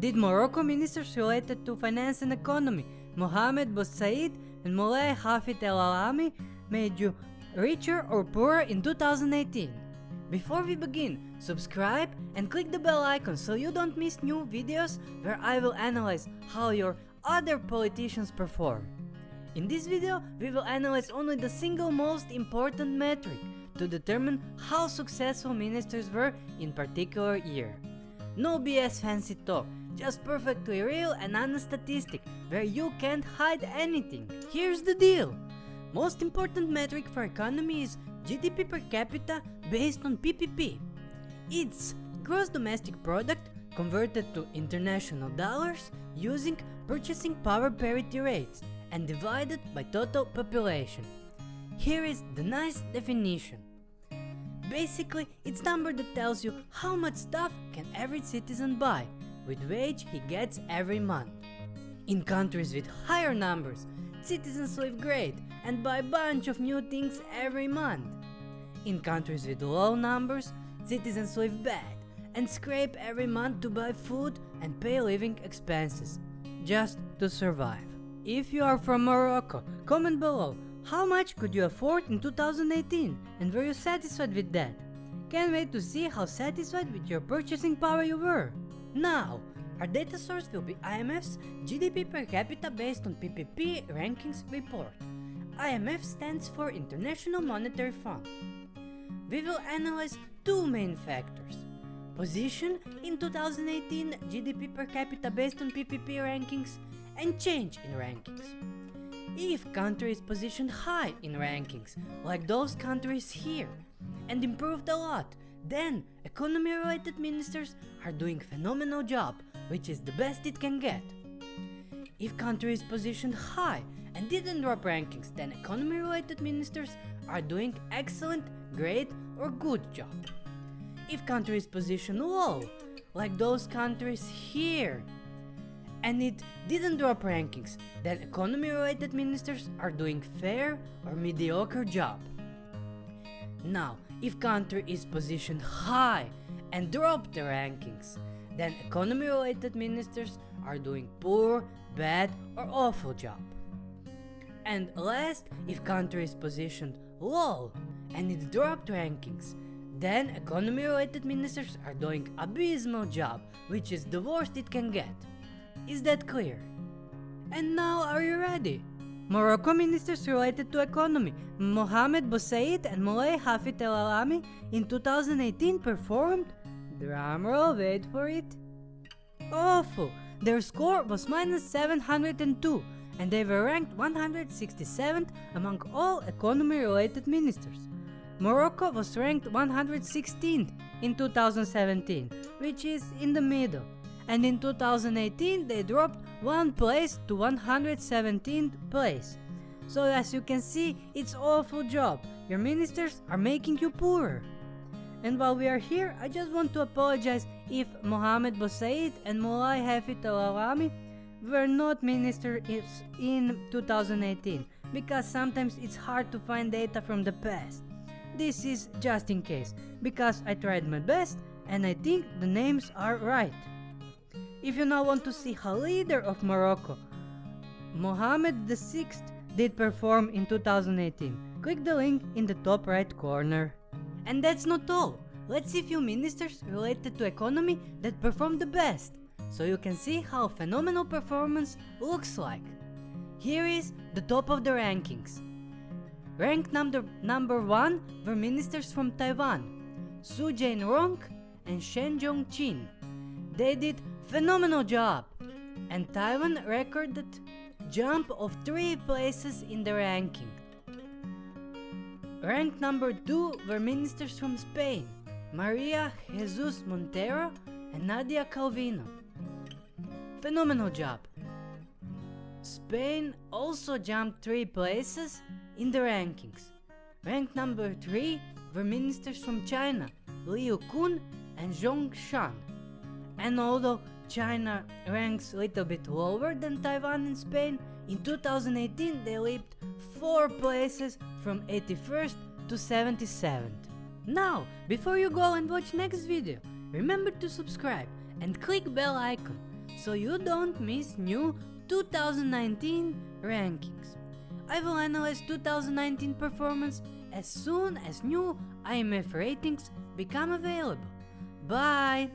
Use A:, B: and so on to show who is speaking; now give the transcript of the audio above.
A: did Morocco ministers related to finance and economy, Mohamed Boussaid and Moulay Hafid El Alami, made you richer or poorer in 2018? Before we begin, subscribe and click the bell icon so you don't miss new videos where I will analyze how your other politicians perform. In this video, we will analyze only the single most important metric to determine how successful ministers were in particular year. No BS fancy talk, just perfectly real and honest statistic where you can't hide anything. Here's the deal. Most important metric for economy is GDP per capita based on PPP. It's gross domestic product converted to international dollars using purchasing power parity rates and divided by total population. Here is the nice definition. Basically, it's number that tells you how much stuff can every citizen buy with wage he gets every month. In countries with higher numbers, citizens live great and buy bunch of new things every month. In countries with low numbers, citizens live bad and scrape every month to buy food and pay living expenses, just to survive. If you are from Morocco, comment below how much could you afford in 2018 and were you satisfied with that? Can't wait to see how satisfied with your purchasing power you were. Now, our data source will be IMF's GDP per capita based on PPP rankings report. IMF stands for International Monetary Fund. We will analyze two main factors. Position in 2018 GDP per capita based on PPP rankings and change in rankings. If country is positioned high in rankings, like those countries here, and improved a lot, then economy related ministers are doing phenomenal job, which is the best it can get. If country is positioned high and didn't drop rankings, then economy related ministers are doing excellent, great or good job. If country is positioned low, like those countries here, and it didn't drop rankings, then economy related ministers are doing fair or mediocre job. Now, if country is positioned high and dropped the rankings, then economy related ministers are doing poor, bad or awful job. And last, if country is positioned low and it dropped rankings, then economy related ministers are doing abysmal job, which is the worst it can get. Is that clear? And now are you ready? Morocco ministers related to economy, Mohamed Boussaid and Moulay Hafid El Alami in 2018 performed, drumroll wait for it, awful. Their score was minus 702 and they were ranked 167th among all economy related ministers. Morocco was ranked 116th in 2017, which is in the middle and in 2018 they dropped one place to 117th place. So as you can see, it's awful job. Your ministers are making you poorer. And while we are here, I just want to apologize if Mohamed Boussaid and Moulay Hafid El Alami were not ministers in 2018 because sometimes it's hard to find data from the past. This is just in case because I tried my best and I think the names are right. If you now want to see how leader of Morocco, Mohammed VI did perform in 2018, click the link in the top right corner. And that's not all. Let's see few ministers related to economy that performed the best, so you can see how phenomenal performance looks like. Here is the top of the rankings. Ranked number, number 1 were ministers from Taiwan, Su Jain-rong and Shen Jong-chin. They did phenomenal job and Taiwan recorded jump of 3 places in the ranking. Ranked number 2 were ministers from Spain, Maria Jesus Montero and Nadia Calvino. Phenomenal job. Spain also jumped 3 places in the rankings. Ranked number 3 were ministers from China, Liu Kun and Zhong Shan. And although China ranks a little bit lower than Taiwan and Spain, in 2018 they leaped 4 places from 81st to 77th. Now, before you go and watch next video, remember to subscribe and click bell icon so you don't miss new 2019 rankings. I will analyze 2019 performance as soon as new IMF ratings become available. Bye!